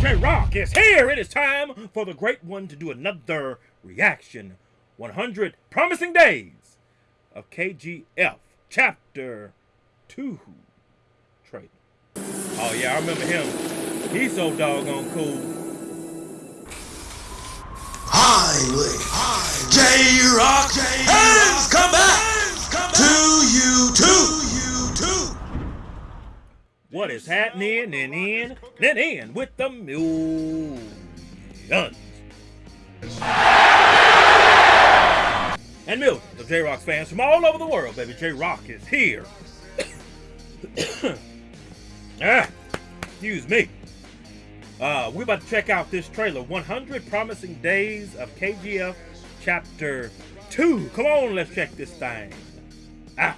J Rock is here. It is time for the great one to do another reaction. 100 promising days of KGF chapter 2 trailer. Oh yeah, I remember him. He's so doggone cool. Highway. J Rock has come back What is happening and in and in with the millions? And millions of J Rock fans from all over the world, baby. J Rock is here. ah, excuse me. Uh, we're about to check out this trailer 100 Promising Days of KGF Chapter 2. Come on, let's check this thing out.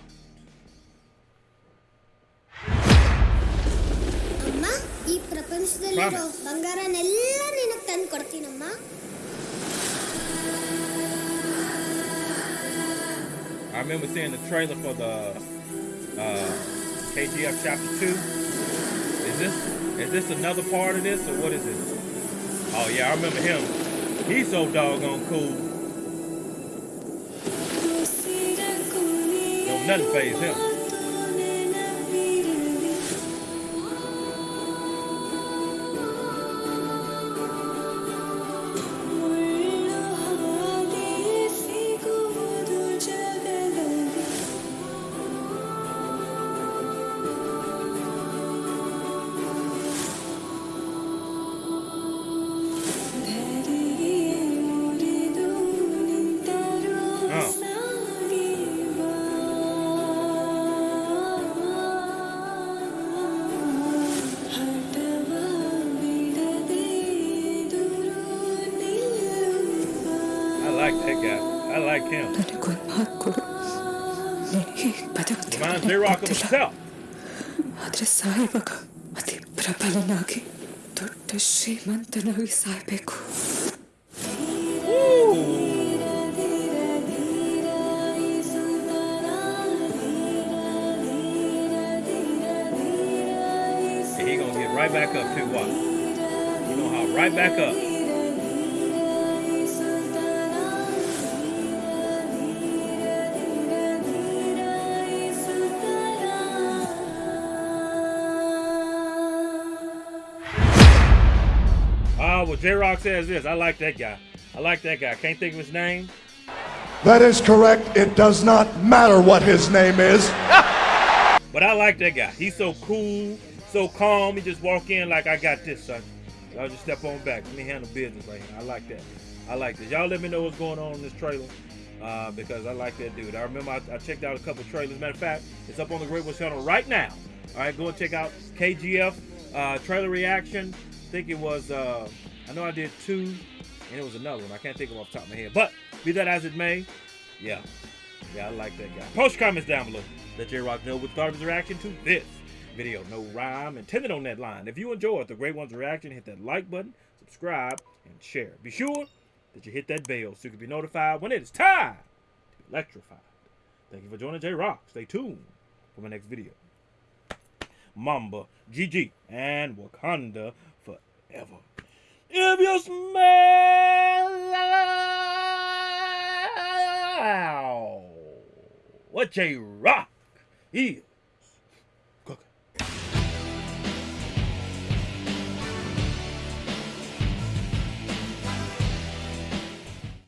ಪ್ರಪಂಚದಲ್ಲಿರೋ Promise. ಬಂಗಾರನೆಲ್ಲ ನಿನಗೆ ತಂದು ಕೊಡ್ತೀನಮ್ಮ I remember seeing the trailer for the uh, KGF Chapter 2. Is this is this another part of this or what is this? Oh yeah, I remember him. He's so doggone cool. Don't nothing phase him. like that guy. I like him. ನನಗೊಂದು ಮಾತು ಕೊಡು ನನಗೆ ಬದುಕ್ತಿ Reminds J Rock of himself. ಆದರೆ ಸಾಯುವಾಗ ಅತಿ ಪ್ರಬಲನಾಗಿ ದೊಡ್ಡ ಶ್ರೀಮಂತನಾಗಿ ಸಾಯ್ಬೇಕು And he gonna get right back up too. Watch. He gonna hop right back up. Ah, well, J Rock says this. I like that guy. I like that guy. Can't think of his name. That is correct. It does not matter what his name is. But I like that guy. He's so cool, so calm. He just walk in like I got this, son. Y'all just step on back. Let me handle business right here. I like that. I like this. Y'all let me know what's going on in this trailer. Uh, because I like that dude. I remember I, I checked out a couple trailers. Matter of fact, it's up on the Great West channel right now. All right, go and check out KGF uh, trailer reaction. I think it was, uh, I know I did two, and it was another one. I can't think of off the top of my head. But be that as it may, yeah, yeah, I like that guy. Post comments down below. Let J Rock know what thought his reaction to this video. No rhyme intended on that line. If you enjoyed the Great One's reaction, hit that like button, subscribe, and share. Be sure that you hit that bell so you can be notified when it is time to be electrified. Thank you for joining J Rock. Stay tuned for my next video. Mamba, GG, and Wakanda forever. If you smell what J Rock is